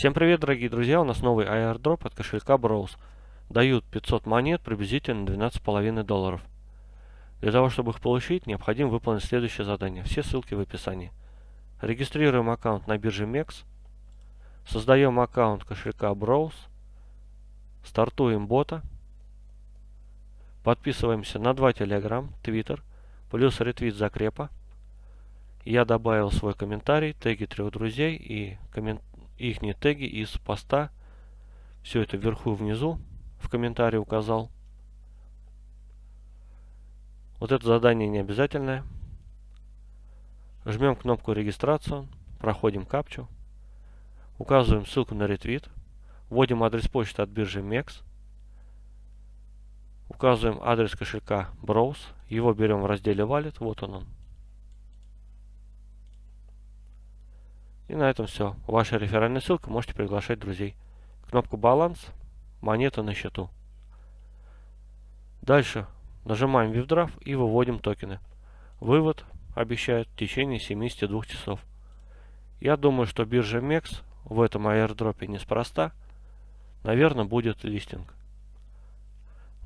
Всем привет, дорогие друзья! У нас новый airdrop от кошелька Browse. Дают 500 монет, приблизительно 12,5 долларов. Для того, чтобы их получить, необходимо выполнить следующее задание. Все ссылки в описании. Регистрируем аккаунт на бирже MEX. Создаем аккаунт кошелька Browse. Стартуем бота. Подписываемся на два Telegram, Twitter, плюс ретвит закрепа. Я добавил свой комментарий, теги трех друзей и коммент их теги из поста. Все это вверху внизу в комментарии указал. Вот это задание не обязательное. Жмем кнопку регистрацию, проходим капчу, указываем ссылку на ретвит, вводим адрес почты от биржи MEX, указываем адрес кошелька Browse, его берем в разделе Wallet, вот он он. И на этом все. Ваша реферальная ссылка, можете приглашать друзей. Кнопку «Баланс», монета на счету. Дальше нажимаем «Вивдраф» и выводим токены. Вывод обещают в течение 72 часов. Я думаю, что биржа MEX в этом аирдропе неспроста. Наверное, будет листинг.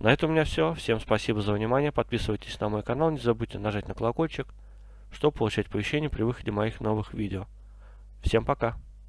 На этом у меня все. Всем спасибо за внимание. Подписывайтесь на мой канал. Не забудьте нажать на колокольчик, чтобы получать оповещения при выходе моих новых видео. Всем пока!